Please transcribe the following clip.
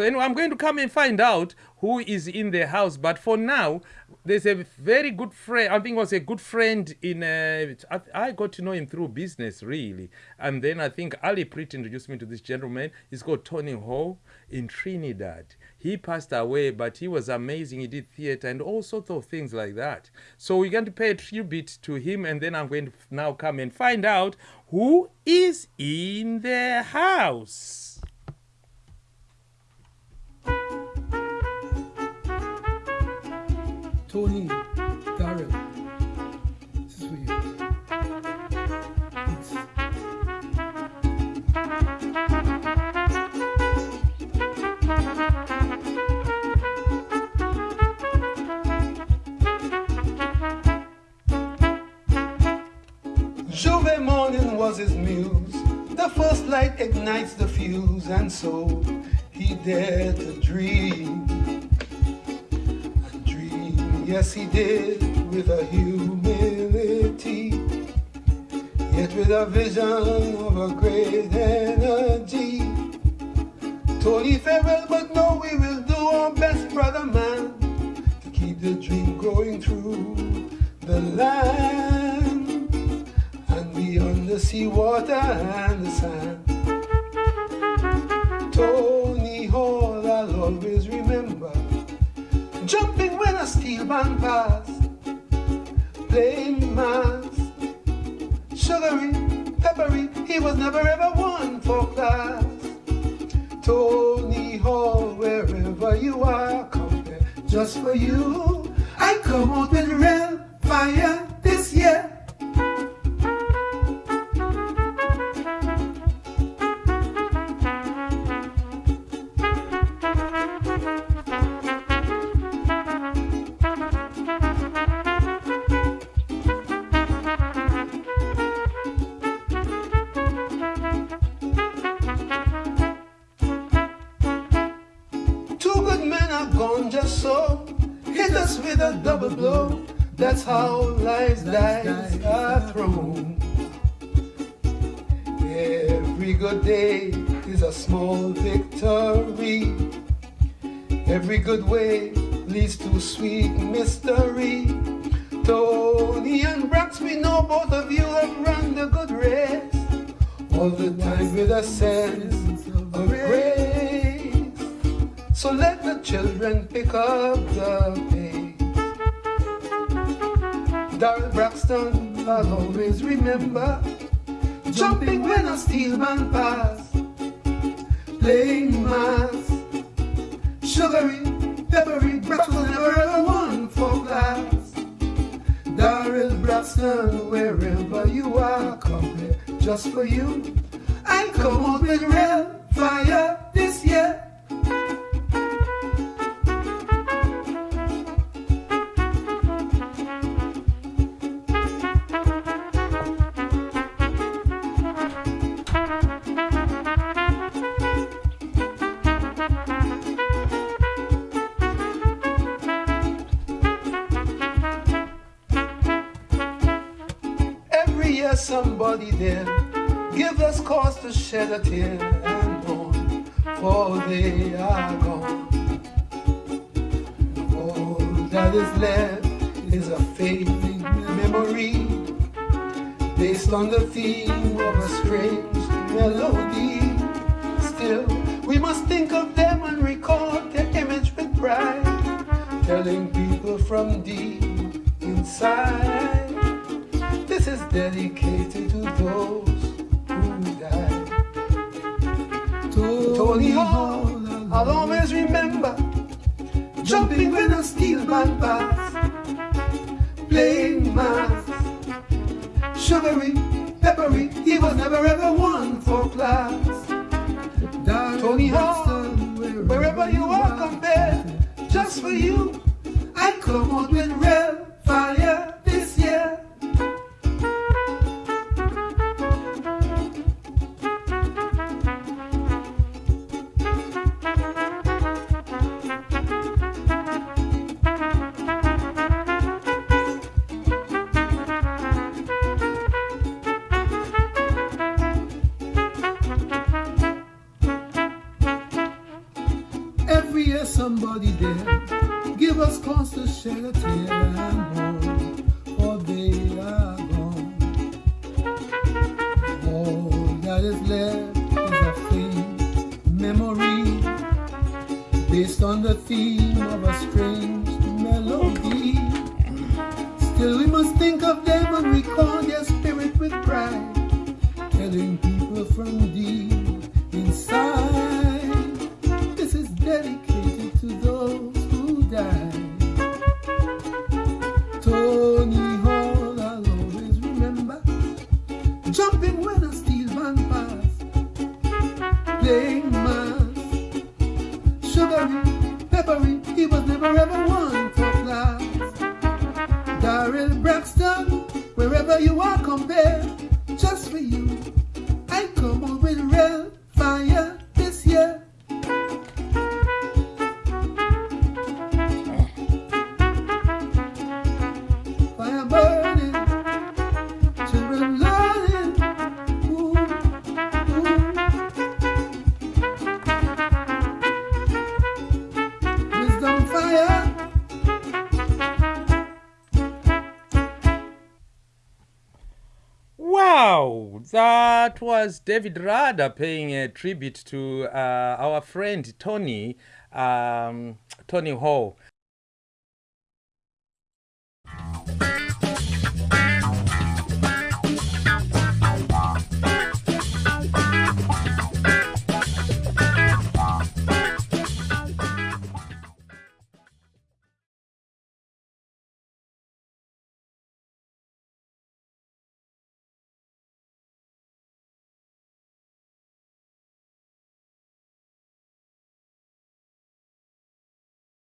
So anyway, I'm going to come and find out who is in the house. But for now, there's a very good friend. I think was a good friend in. Uh, I, I got to know him through business, really. And then I think Ali Prit introduced me to this gentleman. He's called Tony Hall in Trinidad. He passed away, but he was amazing. He did theater and all sorts of things like that. So we're going to pay a tribute to him, and then I'm going to now come and find out who is in the house. Tony, Darren, this is for you. J'ouvert morning was his muse. The first light ignites the fuse, and so he dared to dream. Yes, he did, with a humility, yet with a vision of a great energy. Tony farewell, but no, we will do our best, brother man, to keep the dream growing through the land and beyond the sea water and the sand. Band passed, mass, sugary, peppery. He was never ever one for class. Tony Hall, wherever you are, come there just for you. I come out with real fire a double blow. That's how lives dies are thrown. Every good day is a small victory. Every good way leads to sweet mystery. Tony and Brax, we know both of you have run the good race. All the time with a sense of grace. So let the children pick up the pace. Darrell Braxton, I'll always remember jumping when a steel man passed, playing mass, sugary, peppery. Braxton never ever won for class. Darrell Braxton, wherever you are, come here just for you. I come out with real fire somebody there give us cause to shed a tear and mourn, for they are gone. All that is left is a fading memory based on the theme of a strange melody. Still, we must think of them and record their image with pride, telling people from deep inside. Dedicated to those who died. Tony Hall, I'll always remember jumping when a steel band passed, playing mass, sugary, peppery. He was never ever one for class. Tony Hall, wherever you are, come there just for you. I come out somebody there. Give us cause to shed a tear and mourn, for they are gone. All that is left is a faint memory based on the theme of a strange melody. Still, we must think of them and recall their spirit with pride, telling people from deep playing mass, sugary, peppery. He was never ever one for class. Daryl Braxton, wherever you are, come compare just for you. I come on with real that was David Rudder paying a tribute to uh, our friend Tony, um, Tony Hall.